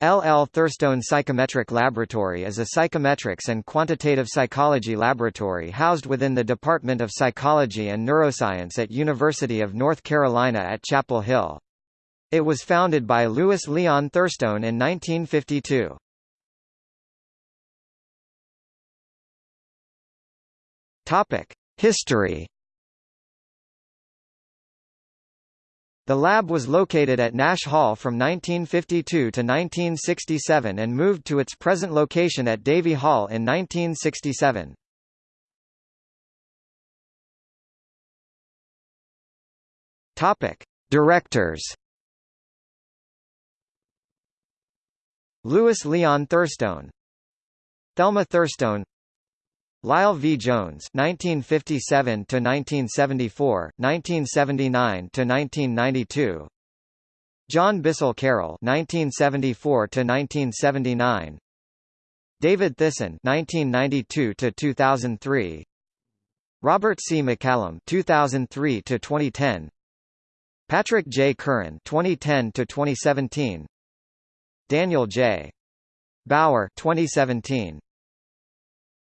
L. L. Thurstone Psychometric Laboratory is a psychometrics and quantitative psychology laboratory housed within the Department of Psychology and Neuroscience at University of North Carolina at Chapel Hill. It was founded by Louis Leon Thurstone in 1952. Topic: History The lab was located at Nash Hall from 1952 to 1967 and moved to its present location at Davie Hall in 1967. Topic: Directors. Louis Leon Thurstone, Thelma Thurstone, Lyle V. Jones (1957 to 1974, 1979 to 1992). John Bissell Carroll (1974 to 1979). David Thissen (1992 to 2003). Robert C. MacCallum (2003 to 2010). Patrick J. Curran (2010 to 2017). Daniel J. Bauer (2017).